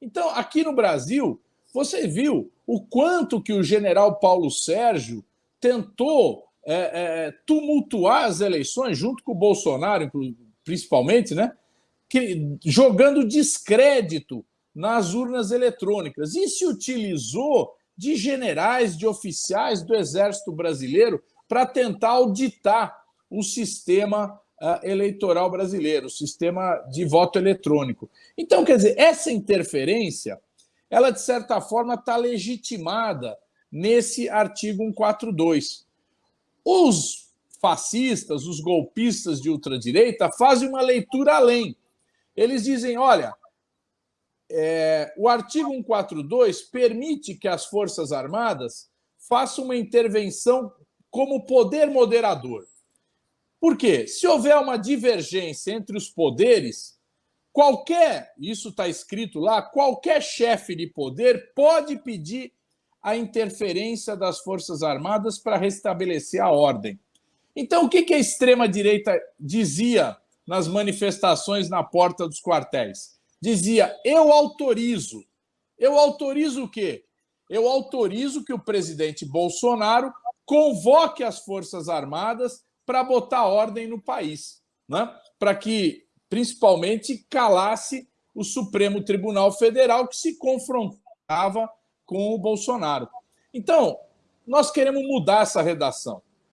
Então, aqui no Brasil, você viu o quanto que o general Paulo Sérgio tentou é, é, tumultuar as eleições, junto com o Bolsonaro, principalmente, né? Que, jogando descrédito nas urnas eletrônicas. E se utilizou de generais, de oficiais do Exército Brasileiro para tentar auditar o sistema eleitoral brasileiro, o sistema de voto eletrônico. Então, quer dizer, essa interferência, ela, de certa forma, está legitimada nesse artigo 142. Os fascistas, os golpistas de ultradireita, fazem uma leitura além. Eles dizem, olha, é, o artigo 142 permite que as Forças Armadas façam uma intervenção como poder moderador. Por quê? Se houver uma divergência entre os poderes, qualquer, isso está escrito lá, qualquer chefe de poder pode pedir a interferência das Forças Armadas para restabelecer a ordem. Então, o que a extrema-direita dizia nas manifestações na porta dos quartéis? Dizia, eu autorizo. Eu autorizo o quê? Eu autorizo que o presidente Bolsonaro convoque as Forças Armadas para botar ordem no país, né? para que, principalmente, calasse o Supremo Tribunal Federal, que se confrontava com o Bolsonaro. Então, nós queremos mudar essa redação.